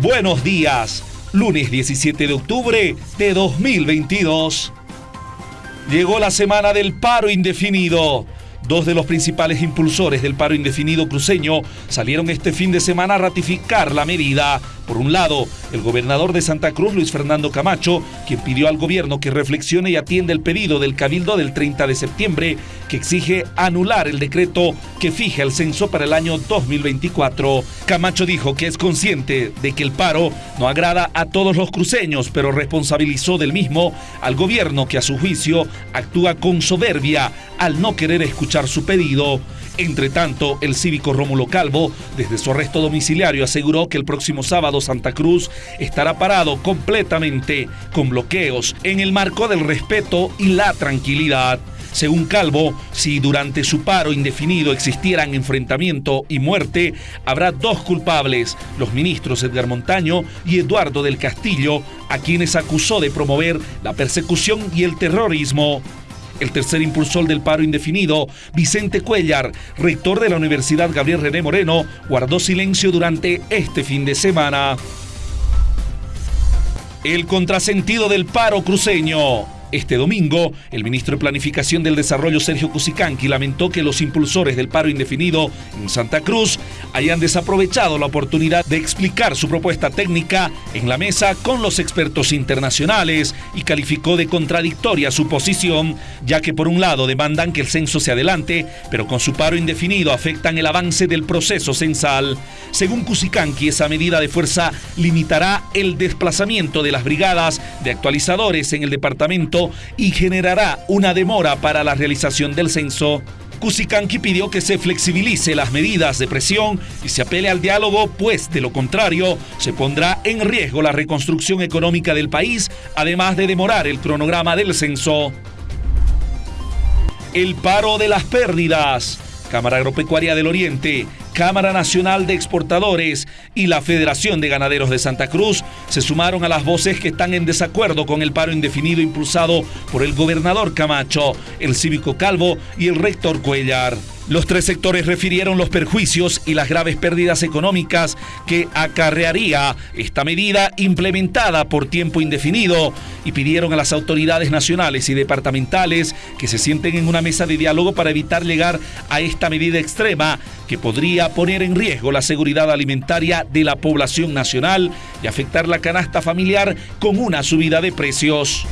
Buenos días, lunes 17 de octubre de 2022. Llegó la semana del paro indefinido. Dos de los principales impulsores del paro indefinido cruceño salieron este fin de semana a ratificar la medida. Por un lado, el gobernador de Santa Cruz, Luis Fernando Camacho, quien pidió al gobierno que reflexione y atienda el pedido del Cabildo del 30 de septiembre, que exige anular el decreto que fija el censo para el año 2024. Camacho dijo que es consciente de que el paro no agrada a todos los cruceños, pero responsabilizó del mismo al gobierno que a su juicio actúa con soberbia al no querer escuchar su pedido. Entre tanto, el cívico Rómulo Calvo, desde su arresto domiciliario, aseguró que el próximo sábado Santa Cruz estará parado completamente con bloqueos en el marco del respeto y la tranquilidad. Según Calvo, si durante su paro indefinido existieran enfrentamiento y muerte, habrá dos culpables, los ministros Edgar Montaño y Eduardo del Castillo, a quienes acusó de promover la persecución y el terrorismo. El tercer impulsor del paro indefinido, Vicente Cuellar, rector de la Universidad Gabriel René Moreno, guardó silencio durante este fin de semana. El contrasentido del paro cruceño. Este domingo, el ministro de Planificación del Desarrollo, Sergio Cusicanqui, lamentó que los impulsores del paro indefinido en Santa Cruz hayan desaprovechado la oportunidad de explicar su propuesta técnica en la mesa con los expertos internacionales y calificó de contradictoria su posición, ya que por un lado demandan que el censo se adelante, pero con su paro indefinido afectan el avance del proceso censal. Según Cusicanqui, esa medida de fuerza limitará el desplazamiento de las brigadas de actualizadores en el departamento y generará una demora para la realización del censo. Cusicanqui pidió que se flexibilice las medidas de presión y se apele al diálogo, pues de lo contrario se pondrá en riesgo la reconstrucción económica del país, además de demorar el cronograma del censo. El paro de las pérdidas. Cámara Agropecuaria del Oriente Cámara Nacional de Exportadores y la Federación de Ganaderos de Santa Cruz se sumaron a las voces que están en desacuerdo con el paro indefinido impulsado por el gobernador Camacho, el cívico Calvo y el rector Cuellar. Los tres sectores refirieron los perjuicios y las graves pérdidas económicas que acarrearía esta medida implementada por tiempo indefinido y pidieron a las autoridades nacionales y departamentales que se sienten en una mesa de diálogo para evitar llegar a esta medida extrema que podría poner en riesgo la seguridad alimentaria de la población nacional y afectar la canasta familiar con una subida de precios.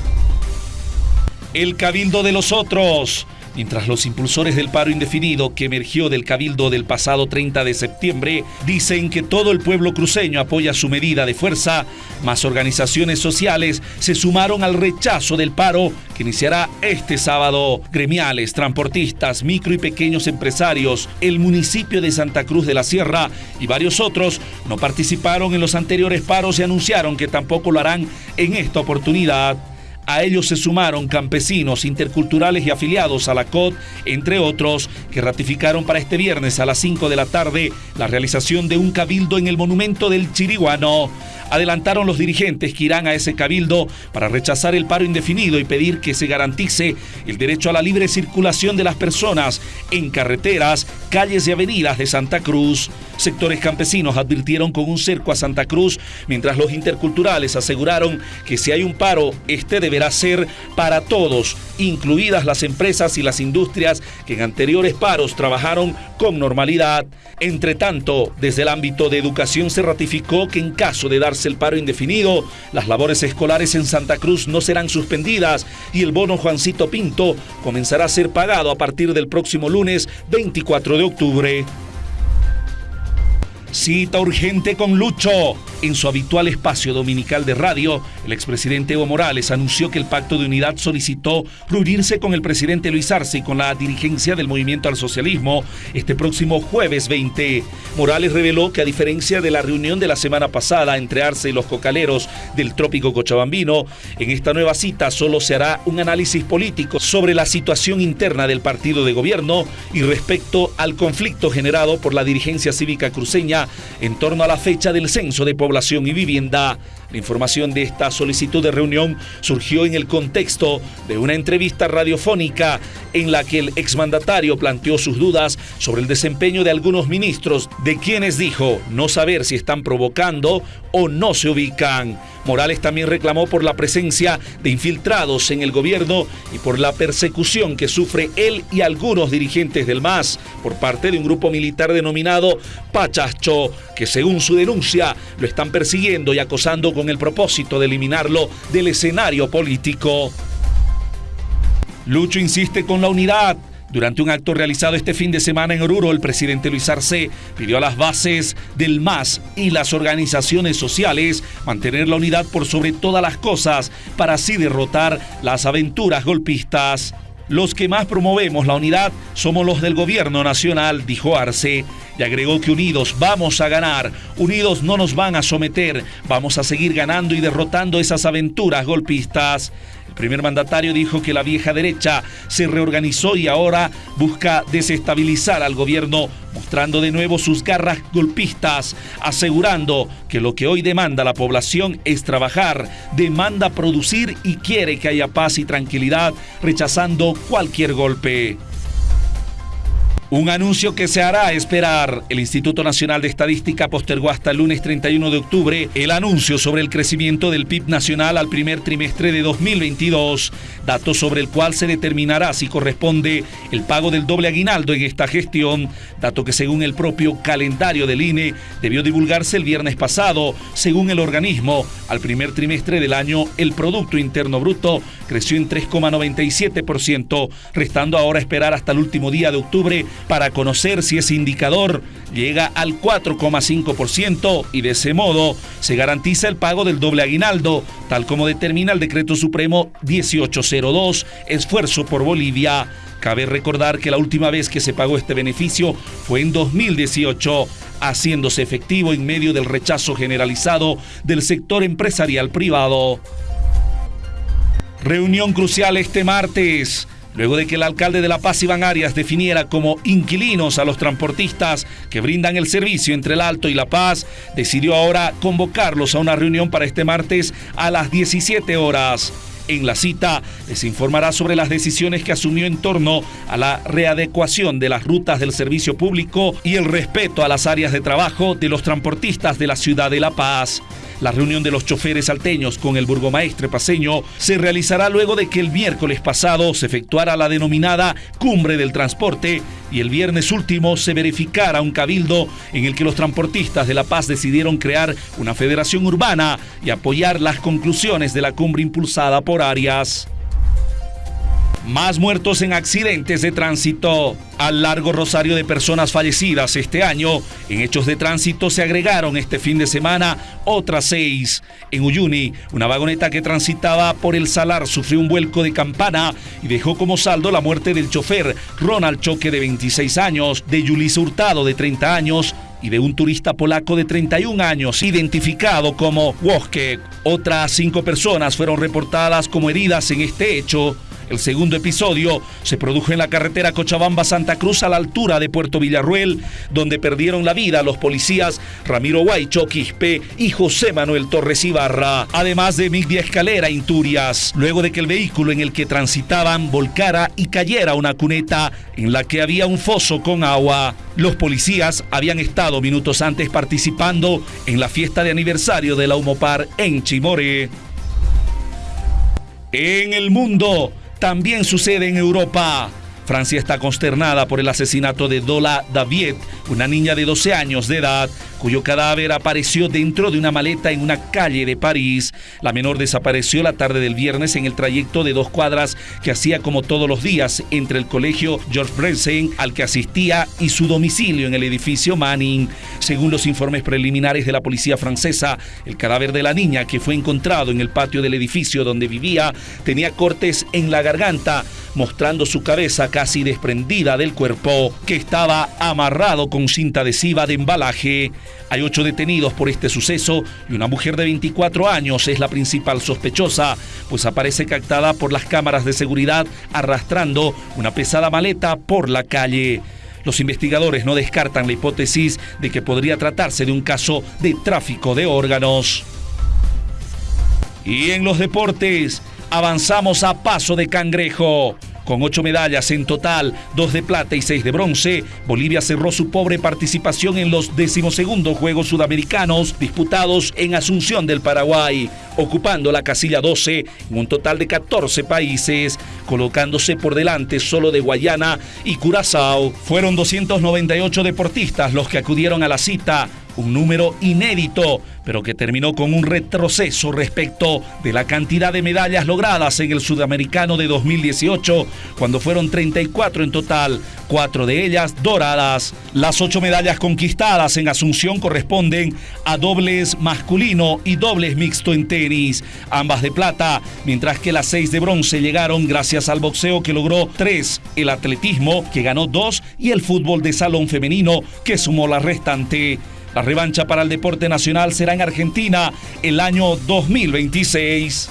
El cabildo de los otros mientras los impulsores del paro indefinido que emergió del cabildo del pasado 30 de septiembre dicen que todo el pueblo cruceño apoya su medida de fuerza, más organizaciones sociales se sumaron al rechazo del paro que iniciará este sábado. Gremiales, transportistas, micro y pequeños empresarios, el municipio de Santa Cruz de la Sierra y varios otros no participaron en los anteriores paros y anunciaron que tampoco lo harán en esta oportunidad. A ellos se sumaron campesinos, interculturales y afiliados a la COD, entre otros, que ratificaron para este viernes a las 5 de la tarde la realización de un cabildo en el monumento del Chiriguano. Adelantaron los dirigentes que irán a ese cabildo para rechazar el paro indefinido y pedir que se garantice el derecho a la libre circulación de las personas en carreteras, calles y avenidas de Santa Cruz. Sectores campesinos advirtieron con un cerco a Santa Cruz, mientras los interculturales aseguraron que si hay un paro, este ser para todos, incluidas las empresas y las industrias que en anteriores paros trabajaron con normalidad. Entre tanto, desde el ámbito de educación se ratificó que en caso de darse el paro indefinido, las labores escolares en Santa Cruz no serán suspendidas y el bono Juancito Pinto comenzará a ser pagado a partir del próximo lunes 24 de octubre. Cita urgente con Lucho. En su habitual espacio dominical de radio, el expresidente Evo Morales anunció que el Pacto de Unidad solicitó reunirse con el presidente Luis Arce y con la dirigencia del Movimiento al Socialismo este próximo jueves 20. Morales reveló que a diferencia de la reunión de la semana pasada entre Arce y los cocaleros del trópico cochabambino, en esta nueva cita solo se hará un análisis político sobre la situación interna del partido de gobierno y respecto al conflicto generado por la dirigencia cívica cruceña en torno a la fecha del censo de población y vivienda La información de esta solicitud de reunión surgió en el contexto de una entrevista radiofónica en la que el exmandatario planteó sus dudas sobre el desempeño de algunos ministros, de quienes dijo no saber si están provocando o no se ubican. Morales también reclamó por la presencia de infiltrados en el gobierno y por la persecución que sufre él y algunos dirigentes del MAS por parte de un grupo militar denominado Pachacho, que según su denuncia lo están persiguiendo y acosando con el propósito de eliminarlo del escenario político. Lucho insiste con la unidad. Durante un acto realizado este fin de semana en Oruro, el presidente Luis Arce pidió a las bases del MAS y las organizaciones sociales mantener la unidad por sobre todas las cosas para así derrotar las aventuras golpistas. Los que más promovemos la unidad somos los del gobierno nacional, dijo Arce, y agregó que unidos vamos a ganar, unidos no nos van a someter, vamos a seguir ganando y derrotando esas aventuras golpistas. Primer mandatario dijo que la vieja derecha se reorganizó y ahora busca desestabilizar al gobierno, mostrando de nuevo sus garras golpistas, asegurando que lo que hoy demanda la población es trabajar, demanda producir y quiere que haya paz y tranquilidad, rechazando cualquier golpe. Un anuncio que se hará esperar. El Instituto Nacional de Estadística postergó hasta el lunes 31 de octubre el anuncio sobre el crecimiento del PIB nacional al primer trimestre de 2022, dato sobre el cual se determinará si corresponde el pago del doble aguinaldo en esta gestión, dato que según el propio calendario del INE debió divulgarse el viernes pasado. Según el organismo, al primer trimestre del año el Producto Interno Bruto creció en 3,97%, restando ahora esperar hasta el último día de octubre para conocer si ese indicador llega al 4,5% y de ese modo se garantiza el pago del doble aguinaldo, tal como determina el Decreto Supremo 1802, esfuerzo por Bolivia. Cabe recordar que la última vez que se pagó este beneficio fue en 2018, haciéndose efectivo en medio del rechazo generalizado del sector empresarial privado. Reunión crucial este martes luego de que el alcalde de La Paz, Iván Arias, definiera como inquilinos a los transportistas que brindan el servicio entre el Alto y La Paz, decidió ahora convocarlos a una reunión para este martes a las 17 horas. En la cita les informará sobre las decisiones que asumió en torno a la readecuación de las rutas del servicio público y el respeto a las áreas de trabajo de los transportistas de la ciudad de La Paz. La reunión de los choferes salteños con el burgomaestre paseño se realizará luego de que el miércoles pasado se efectuara la denominada Cumbre del Transporte y el viernes último se verificara un cabildo en el que los transportistas de La Paz decidieron crear una federación urbana y apoyar las conclusiones de la cumbre impulsada por Arias. Más muertos en accidentes de tránsito. Al largo rosario de personas fallecidas este año, en hechos de tránsito se agregaron este fin de semana otras seis. En Uyuni, una vagoneta que transitaba por el Salar sufrió un vuelco de campana y dejó como saldo la muerte del chofer Ronald Choque de 26 años, de Yulisa Hurtado de 30 años y de un turista polaco de 31 años, identificado como Wojciech. Otras cinco personas fueron reportadas como heridas en este hecho. El segundo episodio se produjo en la carretera Cochabamba-Santa Cruz a la altura de Puerto Villarruel, donde perdieron la vida los policías Ramiro Guaycho Quispe y José Manuel Torres Ibarra, además de Migdia Escalera Inturias, luego de que el vehículo en el que transitaban volcara y cayera una cuneta en la que había un foso con agua. Los policías habían estado minutos antes participando en la fiesta de aniversario de la Humopar en Chimore. En el mundo, también sucede en Europa. Francia está consternada por el asesinato de Dola David, una niña de 12 años de edad, cuyo cadáver apareció dentro de una maleta en una calle de París. La menor desapareció la tarde del viernes en el trayecto de dos cuadras que hacía como todos los días entre el colegio George Brensen al que asistía y su domicilio en el edificio Manning. Según los informes preliminares de la policía francesa, el cadáver de la niña que fue encontrado en el patio del edificio donde vivía tenía cortes en la garganta, mostrando su cabeza casi desprendida del cuerpo, que estaba amarrado con cinta adhesiva de embalaje. Hay ocho detenidos por este suceso y una mujer de 24 años es la principal sospechosa, pues aparece captada por las cámaras de seguridad arrastrando una pesada maleta por la calle. Los investigadores no descartan la hipótesis de que podría tratarse de un caso de tráfico de órganos. Y en los deportes, avanzamos a paso de cangrejo. Con ocho medallas en total, dos de plata y seis de bronce, Bolivia cerró su pobre participación en los decimosegundos Juegos Sudamericanos disputados en Asunción del Paraguay, ocupando la casilla 12 en un total de 14 países, colocándose por delante solo de Guayana y Curazao. Fueron 298 deportistas los que acudieron a la cita, un número inédito, pero que terminó con un retroceso respecto de la cantidad de medallas logradas en el Sudamericano de 2018, cuando fueron 34 en total, cuatro de ellas doradas. Las ocho medallas conquistadas en Asunción corresponden a dobles masculino y dobles mixto en tenis, ambas de plata, mientras que las seis de bronce llegaron gracias al boxeo que logró tres, el atletismo que ganó dos y el fútbol de salón femenino que sumó la restante. La revancha para el deporte nacional será en Argentina el año 2026.